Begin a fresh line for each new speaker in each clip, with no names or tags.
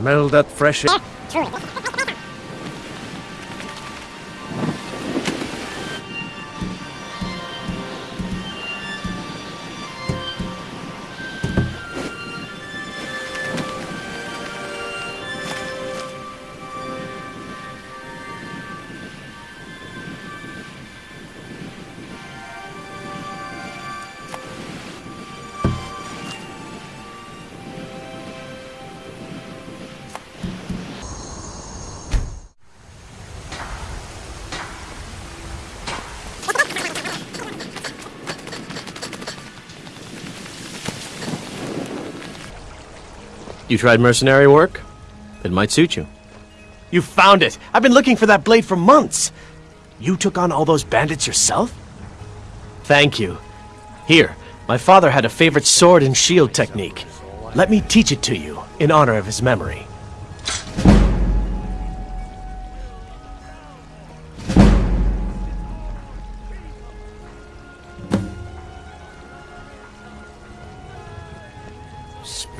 Smell that fresh air. You tried mercenary work? It might suit you.
You found it! I've been looking for that blade for months! You took on all those bandits yourself?
Thank you. Here, my father had a favorite sword and shield technique. Let me teach it to you, in honor of his memory.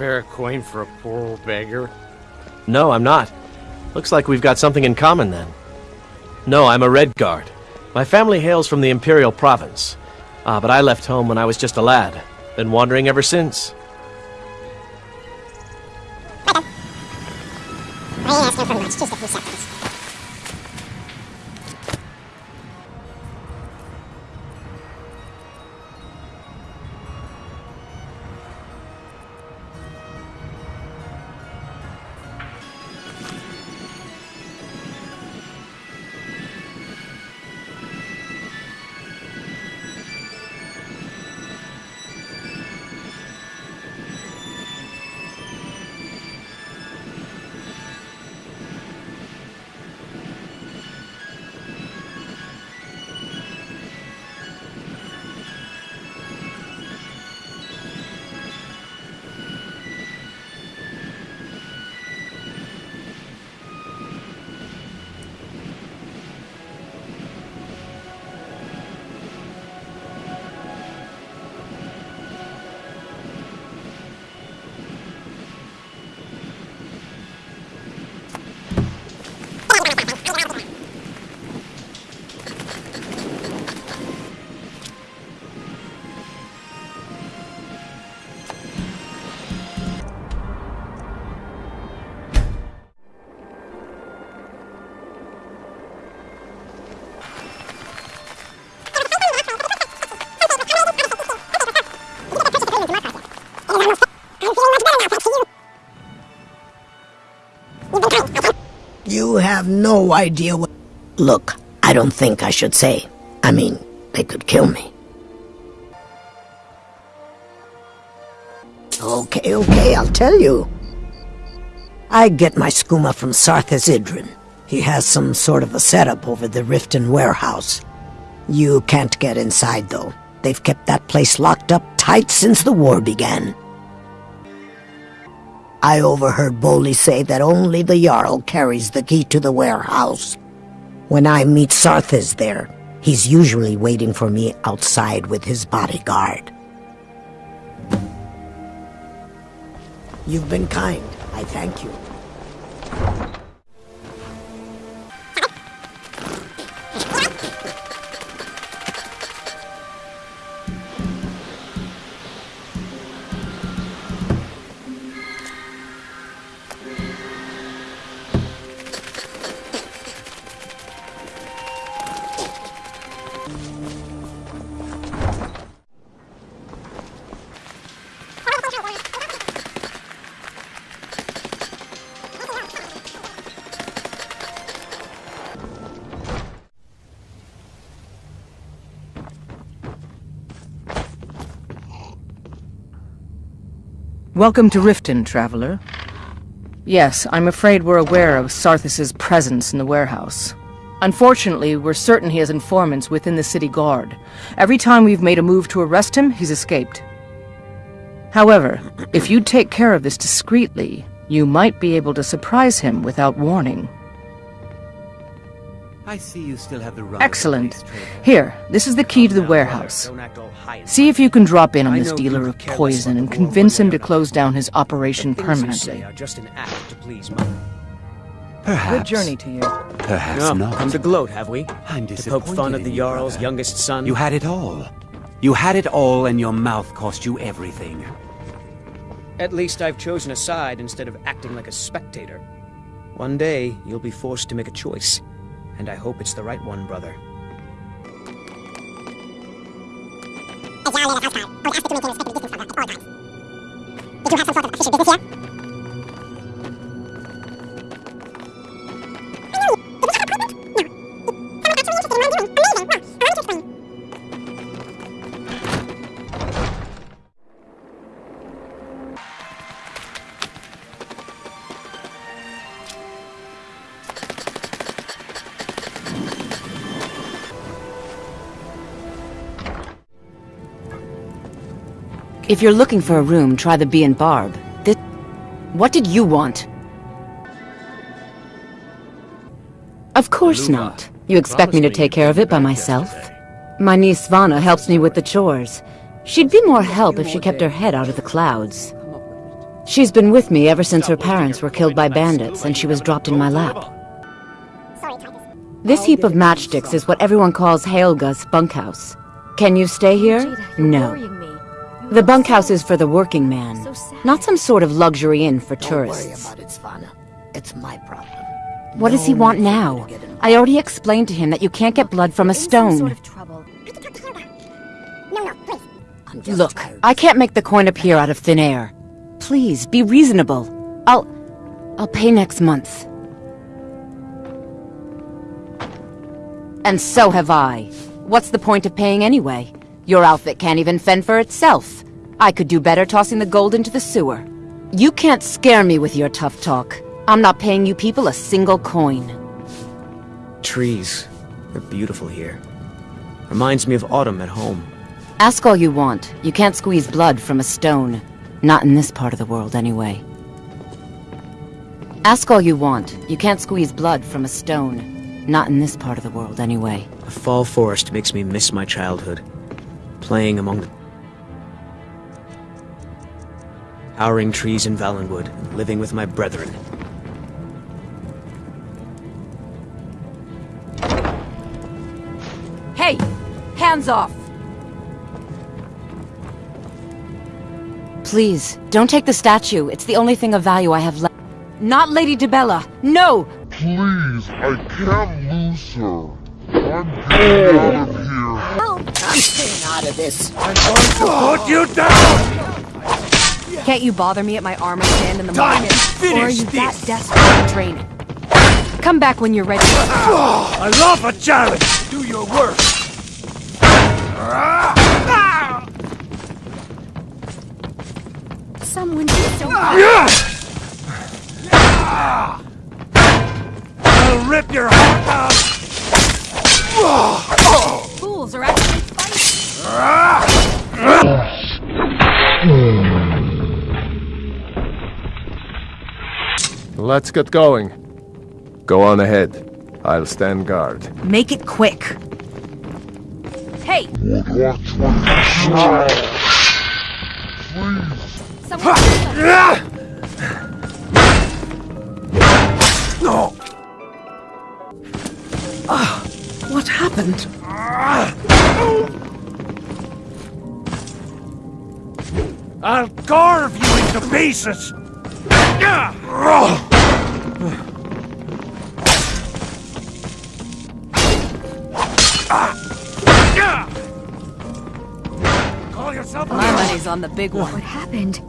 Spare a coin for a poor old beggar?
No, I'm not. Looks like we've got something in common then. No, I'm a Red Guard. My family hails from the Imperial Province. Ah, but I left home when I was just a lad. Been wandering ever since.
I ain't asking for much, just a few seconds.
You have no idea what... Look, I don't think I should say. I mean, they could kill me. Okay, okay, I'll tell you. I get my skooma from Sarthis Idren. He has some sort of a setup over the Riften warehouse. You can't get inside, though. They've kept that place locked up tight since the war began. I overheard Boley say that only the Jarl carries the key to the warehouse. When I meet Sarthis there, he's usually waiting for me outside with his bodyguard. You've been kind. I thank you.
Welcome to Riften, traveler. Yes, I'm afraid we're aware of Sarthis' presence in the warehouse. Unfortunately, we're certain he has informants within the city guard. Every time we've made a move to arrest him, he's escaped. However, if you take care of this discreetly, you might be able to surprise him without warning.
I see you still have the run.
Excellent. Here, this is the key to the warehouse. See if you can drop in on this dealer of poison and convince him to close down his operation permanently.
just an act to please mother.
Perhaps.
Good journey to you.
Perhaps
No,
not.
come to gloat, have we?
I'm disappointed.
To poke fun at the Jarl's
brother.
youngest son?
You had it all. You had it all, and your mouth cost you everything.
At least I've chosen a side instead of acting like a spectator. One day, you'll be forced to make a choice. And I hope it's the right one, brother.
Oh, Times. Did you have some sort of official business here?
If you're looking for a room, try the Bee and Barb. This... What did you want? Of course
Luba,
not. You expect me to take care of it by myself?
yesterday.
My niece Svana helps me with the chores. She'd be more help if she kept her head out of the clouds. She's been with me ever since her parents were killed by bandits and she was dropped in my lap. This heap of matchsticks is what everyone calls Haelga's bunkhouse. Can you stay here? No. The bunkhouse is for the working man, not some sort of luxury inn for
Don't worry
tourists.
about it, Svana. It's my problem.
What does he want
need for you
now?
to get involved.
I already explained to him that you can't get blood from a stone.
trouble. I can talk to Hilda. No, no, please.
I'm just
Look. I can't make the coin appear out of thin air. Please, be reasonable. I'll... I'll pay next month. And so have I. What's the point of paying anyway? Your outfit can't even fend for itself. I could do better tossing the gold into the sewer. You can't scare me with your tough talk. I'm not paying you people a single coin.
Trees. They're beautiful here. Reminds me of autumn at home.
Ask all you want. You can't squeeze blood from a stone. Not in this part of the world, anyway. Ask all you want. You can't squeeze blood from a stone. Not in this part of the world, anyway.
A fall forest makes me miss my childhood. Playing among the towering trees in Valenwood and living with my brethren.
Hey! Hands off! Please, don't take the statue. It's the only thing of value I have left. Not Lady Dibella! No!
Please, I can't lose her. I'm getting out of here.
I'm staying out of this.
I'm going to Put you down!
Can't you bother me at my armor stand in the
Time to
or are you that desperate to train it? Come back when you're ready.
Oh, I love a challenge! Do your work!
Someone do so. Ah! Ah!
I'll rip your heart out! Ah!
Fools are actually fighting.
Let's get going. Go on ahead. I'll stand guard.
Make it quick. Hey!
Watch what you say.
Someone
happened?
I'll carve you into pieces! Call yourself a
My money's on the big one.
What happened?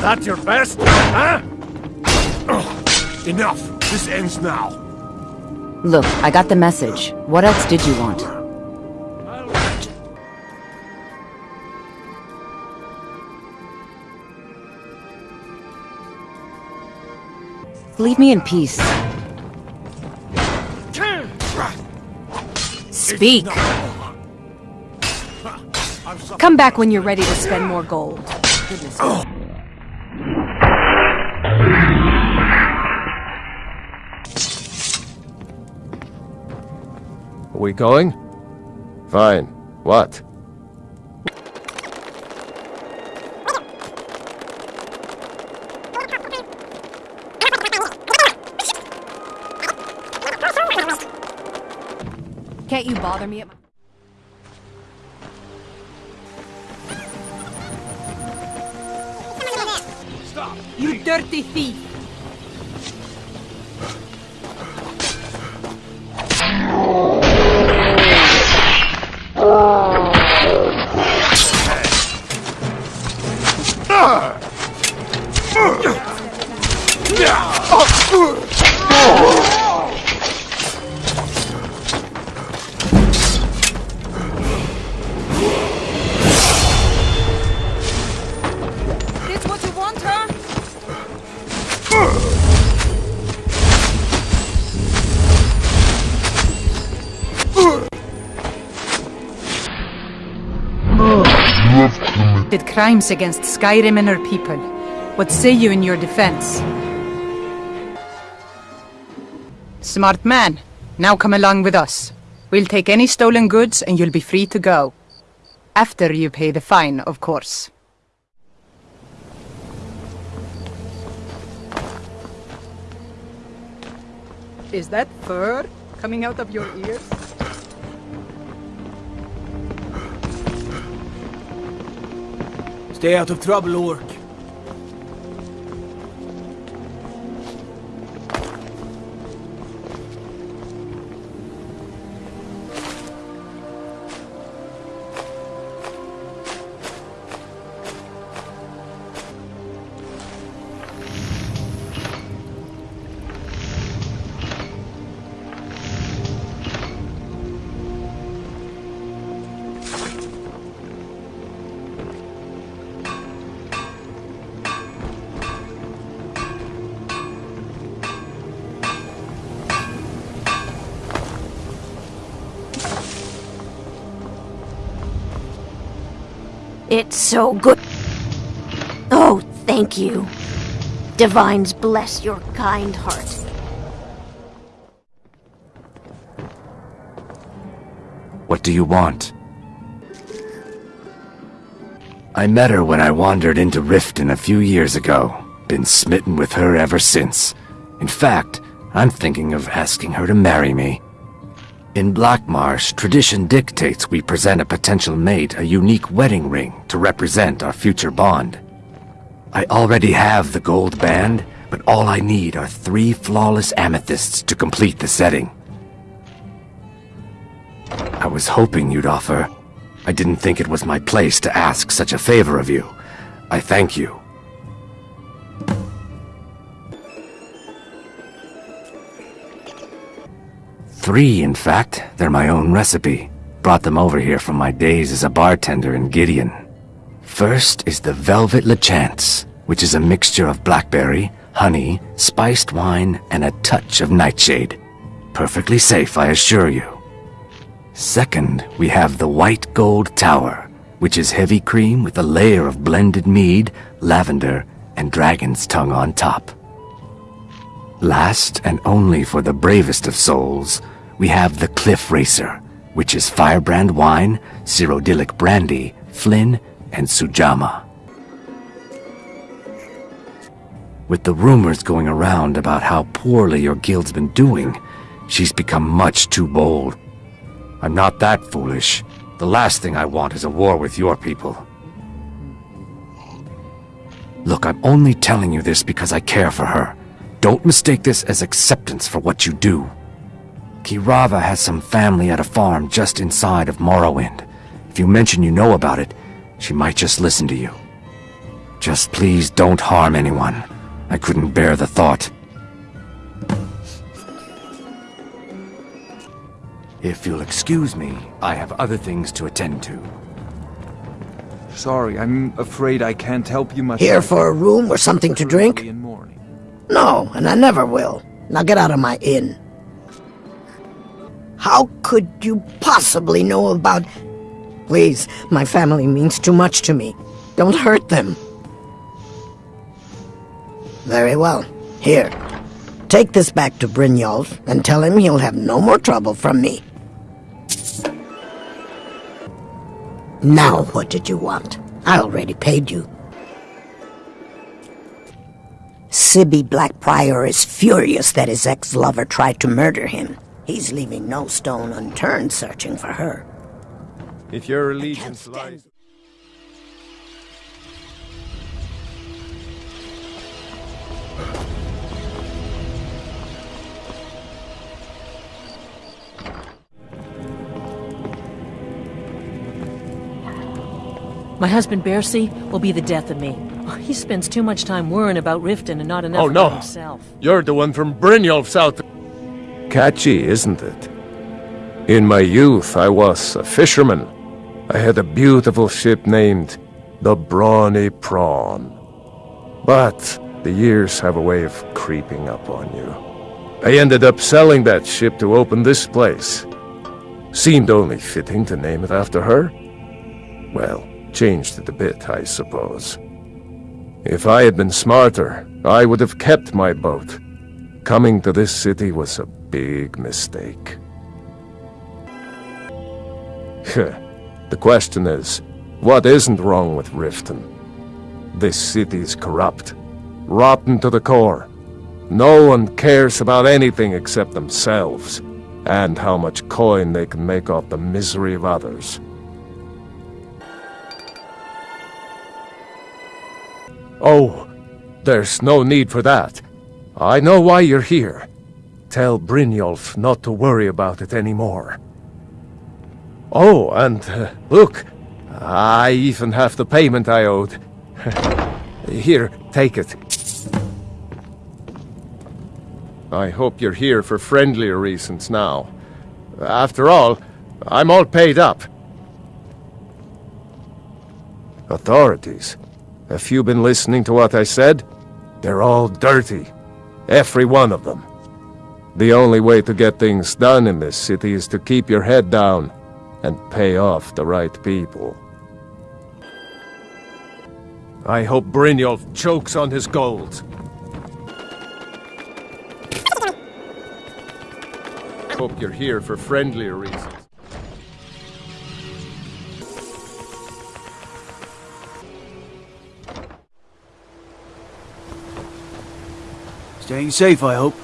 That your best, huh? Enough! This ends now.
Look, I got the message. What else did you want? Leave me in peace.
Speak. Come back when you're ready to spend more gold. Goodness.
Are we going? Fine. What?
Can't you bother me at my...
Stop!
You dirty thief!
Crimes against Skyrim and her people. What say you in your defense? Smart man. Now come along with us. We'll take any stolen goods and you'll be free to go. After you pay the fine, of course. Is that fur coming out of your ears?
Stay out of trouble, Orc.
It's so good. Oh, thank you. Divines bless your kind heart.
What do you want? I met her when I wandered into Riften a few years ago. Been smitten with her ever since. In fact, I'm thinking of asking her to marry me. In Blackmarsh, tradition dictates we present a potential mate a unique wedding ring to represent our future bond. I already have the gold band, but all I need are three flawless amethysts to complete the setting. I was hoping you'd offer. I didn't think it was my place to ask such a favor of you. I thank you. Three, in fact. They're my own recipe. Brought them over here from my days as a bartender in Gideon. First is the Velvet Lechance, which is a mixture of blackberry, honey, spiced wine, and a touch of nightshade. Perfectly safe, I assure you. Second, we have the White Gold Tower, which is heavy cream with a layer of blended mead, lavender, and dragon's tongue on top. Last, and only for the bravest of souls, we have the Cliff Racer, which is firebrand wine, Cyrodiilic brandy, Flin, and Sujamma. With the rumors going around about how poorly your guild's been doing, she's become much too bold. I'm not that foolish. The last thing I want is a war with your people. Look, I'm only telling you this because I care for her. Don't mistake this as acceptance for what you do. Keerava has some family at a farm just inside of Morrowind. If you mention you know about it, she might just listen to you. Just please don't harm anyone. I couldn't bear the thought. If you'll excuse me, I have other things to attend to.
Sorry, I'm afraid I can't help you much.
Here for a room or something to drink? No, and I never will. Now get out of my inn. How could you possibly know about... Please, my family means too much to me. Don't hurt them. Very well. Here. Take this back to Brynjolf and tell him he'll have no more trouble from me. Now what did you want? I already paid you. Sibbi Black-Briar is furious that his ex-lover tried to murder him. He's leaving no stone unturned searching for her.
If your allegiance lies...
My husband Bersi will be the death of me. He spends too much time worrying about Riften and not enough
Oh, no.
about himself.
You're the one from Brynjolf's out... Catchy, isn't it? In my youth, I was a fisherman. I had a beautiful ship named the Brawny Prawn. But the years have a way of creeping up on you. I ended up selling that ship to open this place. Seemed only fitting to name it after her. Well, changed it a bit, I suppose. If I had been smarter, I would have kept my boat. Coming to this city was a big mistake. the question is, what isn't wrong with Riften? This city's corrupt, rotten to the core. No one cares about anything except themselves, and how much coin they can make off the misery of others. Oh, there's no need for that. I know why you're here. Tell Brynjolf not to worry about it anymore. Oh, and uh, look, I even have the payment I owed. here, take it. I hope you're here for friendlier reasons now. After all, I'm all paid up. Authorities? Have you been listening to what I said? They're all dirty. Every one of them. The only way to get things done in this city is to keep your head down and pay off the right people. I hope Brynjolf chokes on his gold. Hope you're here for friendlier reasons.
Staying safe, I hope.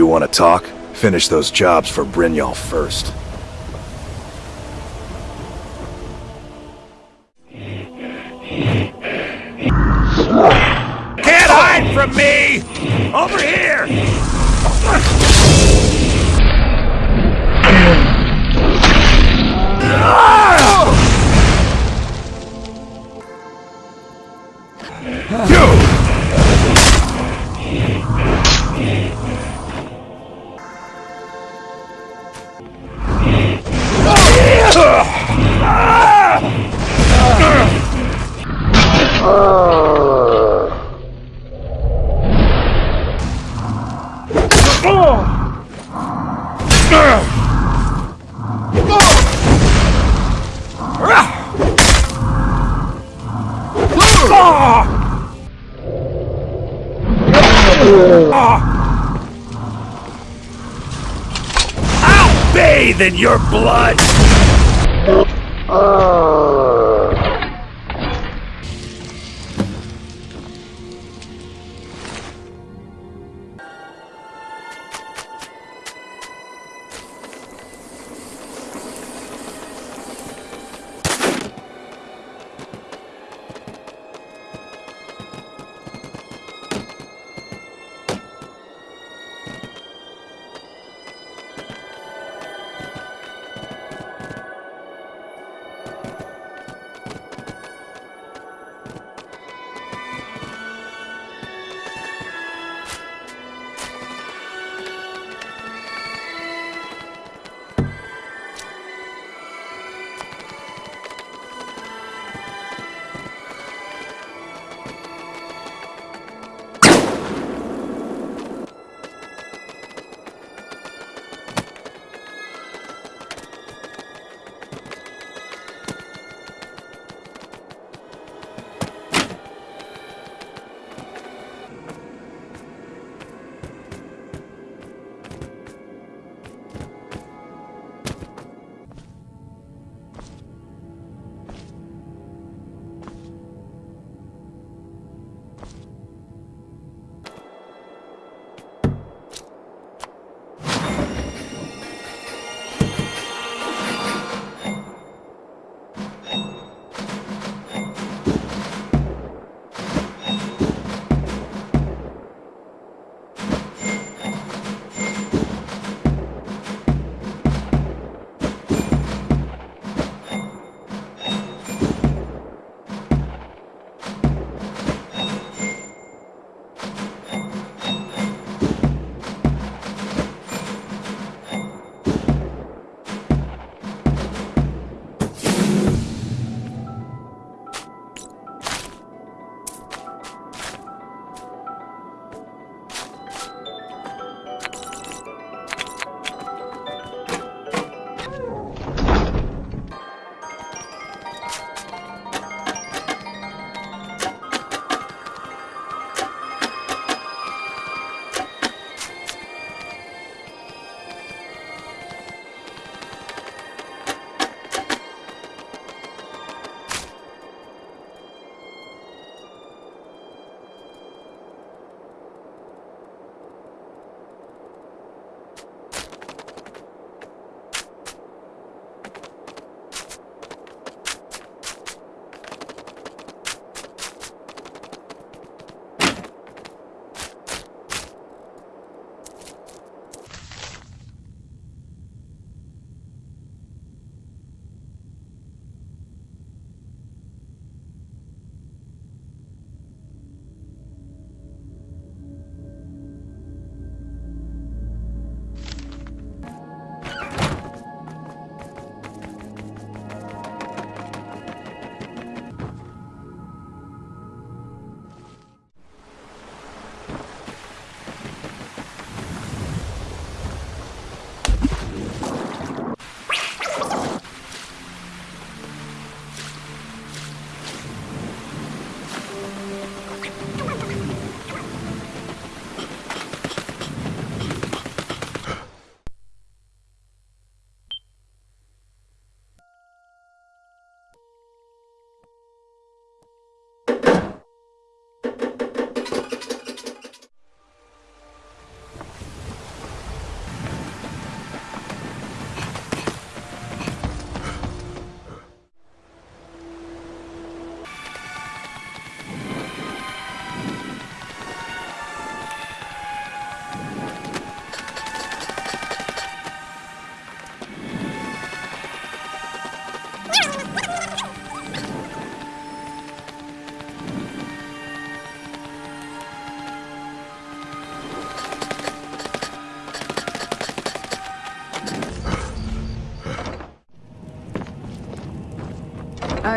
You want to talk? Finish those jobs for Brynjolf first.
Can't hide from me! In your blood!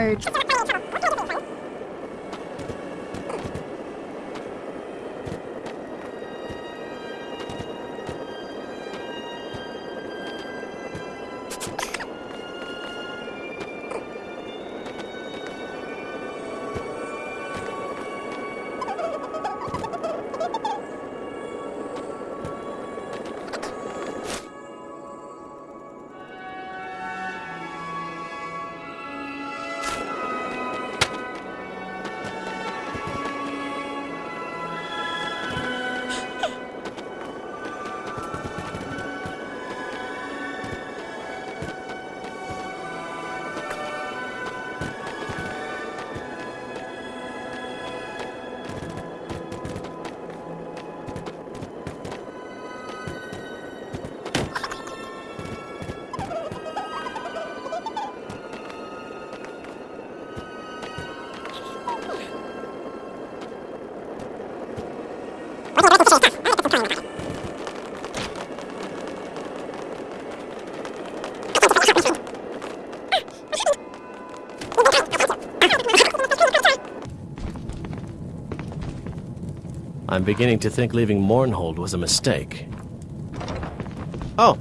Right.
I'm beginning to think leaving Mournhold was a mistake. Oh.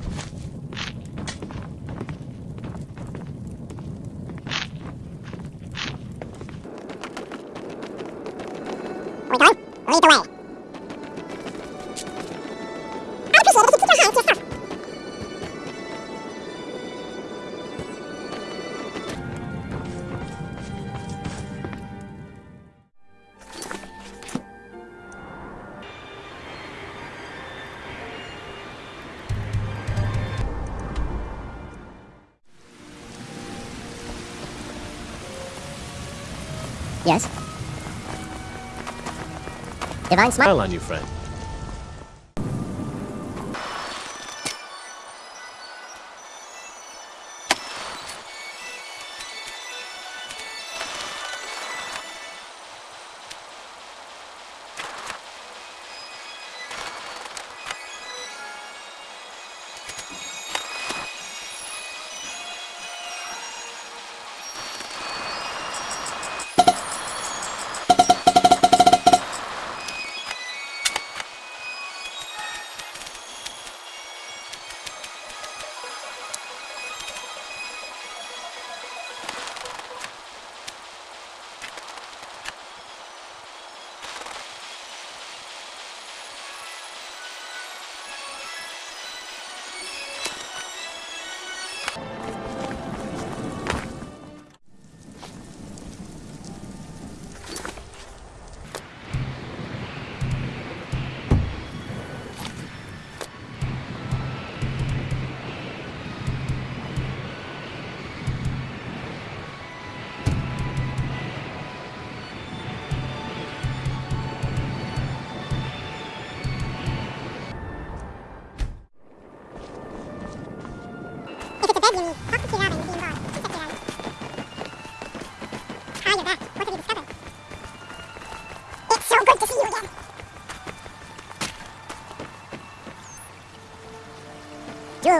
Yes. Divine smile.
Smile on you, friend.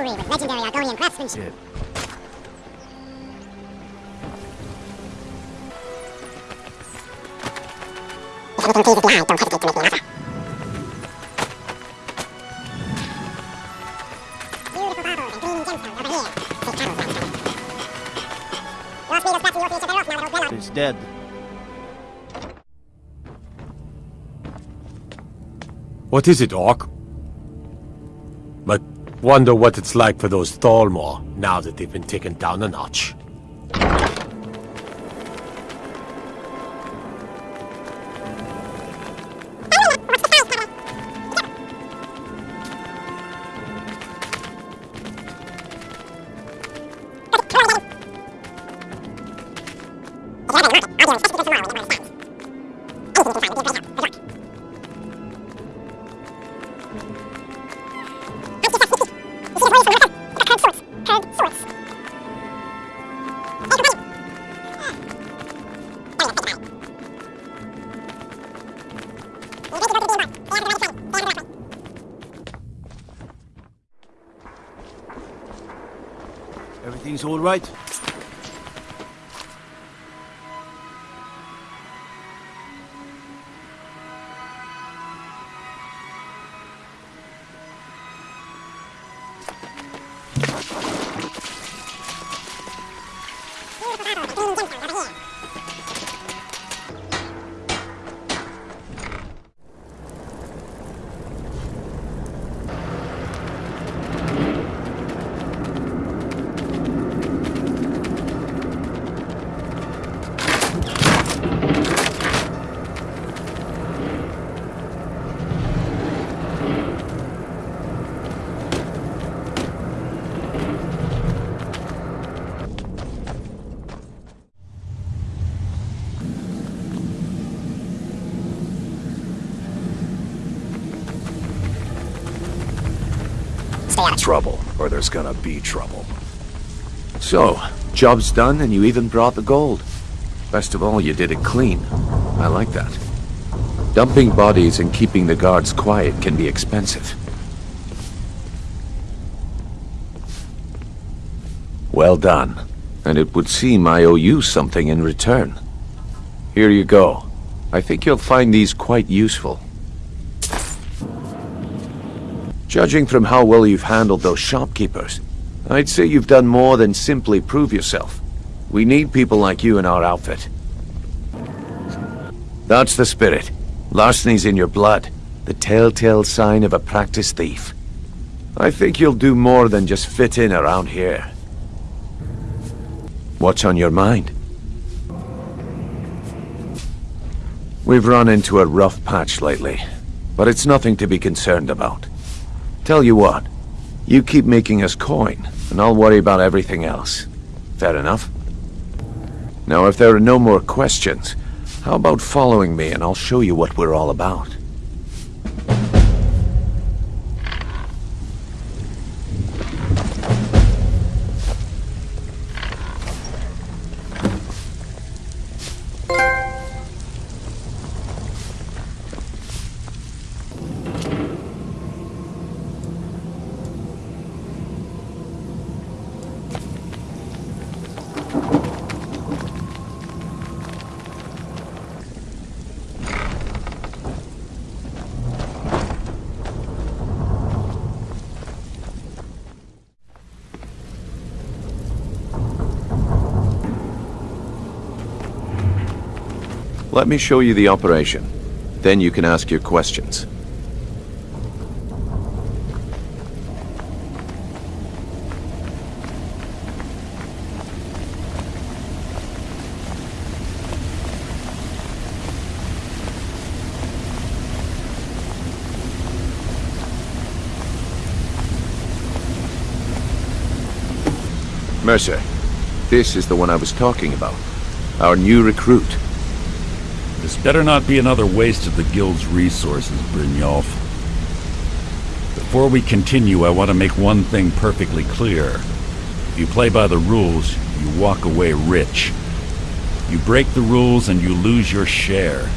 Jewelry with legendary Argonian craftsmanship. If anything pleases the eye, don't hesitate to make me an offer. Beautiful baubles and gleaming gemstones over here. Safe travels, my friend. Your speed back to your future thereof now that old Glenn
He's dead.
What is it, Orc? Wonder what it's like for those Thalmor now that they've been taken down a notch.
Everything's all right?
There's gonna be trouble.
So, job's done and you even brought the gold. Best of all, you did it clean. I like that. Dumping bodies and keeping the guards quiet can be expensive. Well done. And it would seem I owe you something in return. Here you go. I think you'll find these quite useful. Judging from how well you've handled those shopkeepers, I'd say you've done more than simply prove yourself. We need people like you in our outfit. That's the spirit. Larceny's in your blood. The telltale sign of a practiced thief. I think you'll do more than just fit in around here. What's on your mind? We've run into a rough patch lately, but it's nothing to be concerned about. Tell you what, you keep making us coin, and I'll worry about everything else. Fair enough? Now, if there are no more questions, how about following me and I'll show you what we're all about? Let me show you the operation. Then you can ask your questions. Mercer, this is the one I was talking about. Our new recruit.
This better not be another waste of the Guild's resources, Brynjolf. Before we continue, I want to make one thing perfectly clear. If you play by the rules, you walk away rich. You break the rules and you lose your share.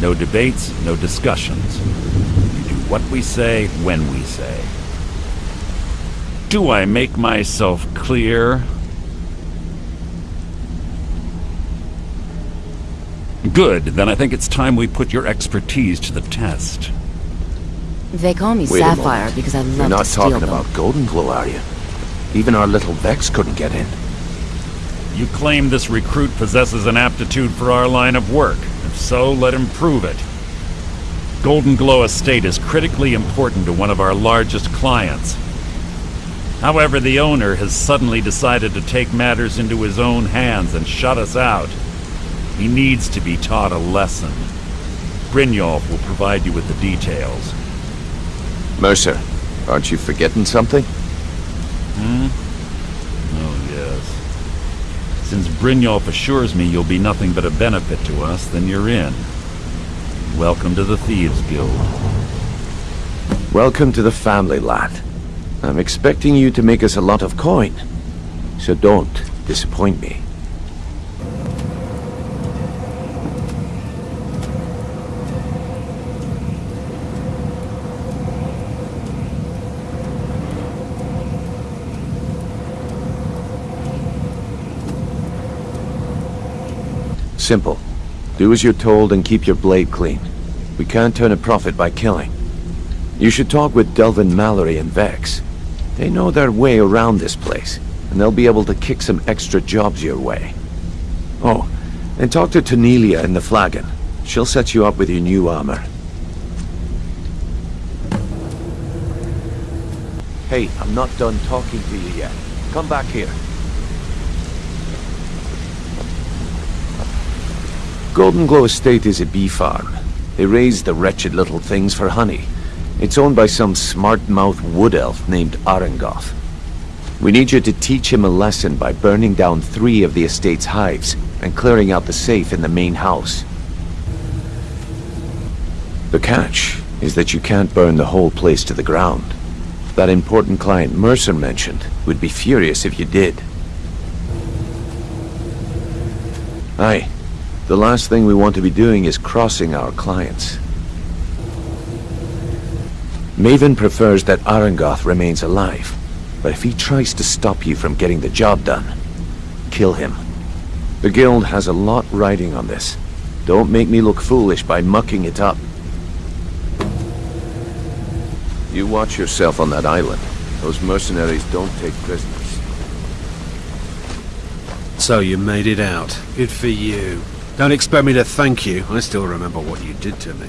No debates, no discussions. You do what we say, when we say. Do I make myself clear? Good, then I think it's time we put your expertise to the test.
They call me
Wait
Sapphire because I love
You're not
to steal
talking
them.
about Golden Glow, are you? Even our little Vex couldn't get in.
You claim this recruit possesses an aptitude for our line of work. If so, let him prove it. Golden Glow Estate is critically important to one of our largest clients. However, the owner has suddenly decided to take matters into his own hands and shut us out. He needs to be taught a lesson. Brynjolf will provide you with the details.
Mercer, aren't you forgetting something?
Hmm? Oh, yes. Since Brynjolf assures me you'll be nothing but a benefit to us, then you're in. Welcome to the Thieves Guild.
Welcome to the family, lad. I'm expecting you to make us a lot of coin. So don't disappoint me. Simple. Do as you're told and keep your blade clean. We can't turn a profit by killing. You should talk with Delvin Mallory and Vex. They know their way around this place, and they'll be able to kick some extra jobs your way. Oh, and talk to Tonilia in the Flagon. She'll set you up with your new armor. Hey, I'm not done talking to you yet. Come back here. Golden Glow Estate is a bee farm. They raise the wretched little things for honey. It's owned by some smart-mouth wood elf named Aringoth. We need you to teach him a lesson by burning down three of the estate's hives and clearing out the safe in the main house. The catch is that you can't burn the whole place to the ground. That important client Mercer mentioned would be furious if you did. Aye. The last thing we want to be doing is crossing our clients. Maven prefers that Aringoth remains alive, but if he tries to stop you from getting the job done, kill him. The Guild has a lot riding on this. Don't make me look foolish by mucking it up. You watch yourself on that island. Those mercenaries don't take prisoners.
So you made it out. Good for you. Don't expect me to thank you. I still remember what you did to me.